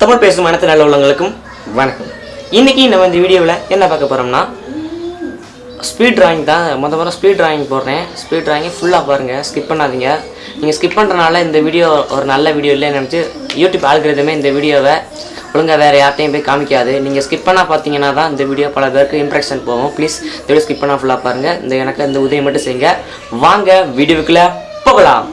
தமிழ் பேசும் அனைத்து நல்ல உள்ளவங்களுக்கும் வணக்கம். இன்றைக்கி நம்ம இந்த வீடியோவில் என்ன பார்க்க போகிறோம்னா ஸ்பீட் டிராயிங் தான். மொதல் முறை ஸ்பீட் டிராயிங் போடுறேன். ஸ்பீட் டிராயிங்கை ஃபுல்லாக பாருங்கள் ஸ்கிப் பண்ணாதீங்க. நீங்கள் ஸ்கிப் பண்ணுறனால இந்த வீடியோ ஒரு நல்ல வீடியோ இல்லைன்னு நினச்சி யூடியூப் ஆல்கிறதுமே இந்த வீடியோவை ஒழுங்காக வேறு யார்ட்டையும் போய் காமிக்காது. நீங்கள் ஸ்கிப் பண்ணால் பார்த்தீங்கன்னா தான் இந்த வீடியோ பல பேருக்கு இம்ப்ரெஷன் போகும். ப்ளீஸ் இந்த வீடியோ ஸ்கிப் பண்ணால் ஃபுல்லாக பாருங்கள் இந்த எனக்கு இந்த உதவி மட்டும் செய்யுங்க. வாங்க வீடியோவுக்குள்ளே போகலாம்.